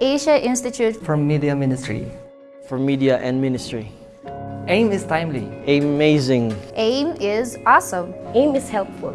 Asia Institute from Media Ministry. for media and ministry. AIM is timely. Amazing. AIM is awesome. AIM is helpful.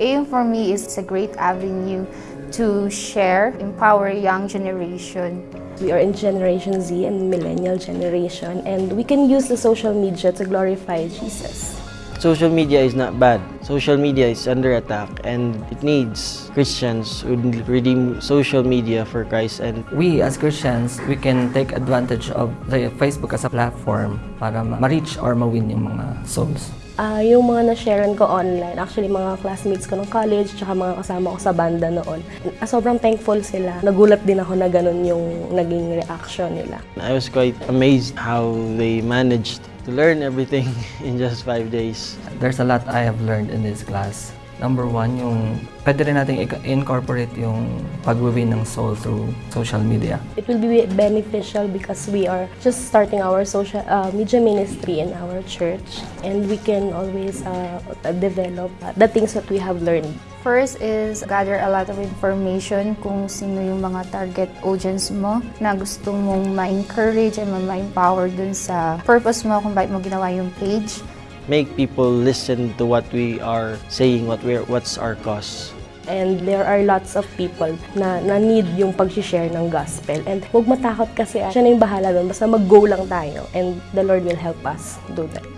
AIM for me is a great avenue to share, empower young generation. We are in Generation Z and Millennial generation, and we can use the social media to glorify Jesus. Social media is not bad. Social media is under attack and it needs Christians who redeem social media for Christ and We as Christians, we can take advantage of the Facebook as a platform para ma- ma-reach or ma-win yung mga souls. Ah, yung mga na-sharean ko online, actually mga classmates ko ng college, tsaka mga kasama ko sa banda noon, ah, sobrang thankful sila. Nagulat din ako na ganun yung naging reaction nila. I was quite amazed how they managed to learn everything in just five days. There's a lot I have learned in this class. Number one, yung pwede rin natin incorporate yung pag-win ng soul through social media. It will be beneficial because we are just starting our social uh, media ministry in our church, and we can always uh, develop uh, the things that we have learned. First is gather a lot of information kung sino yung mga target audience mo na gusto mong ma-encourage and ma-empower dun sa purpose mo kung bakit mo ginawa yung page. Make people listen to what we are saying, what we're, what's our cause. And there are lots of people na, na need yung pag-share ng gospel. And huwag matakot kasi ah, siya na yung bahala doon. Basta mag-go lang tayo. And the Lord will help us do that.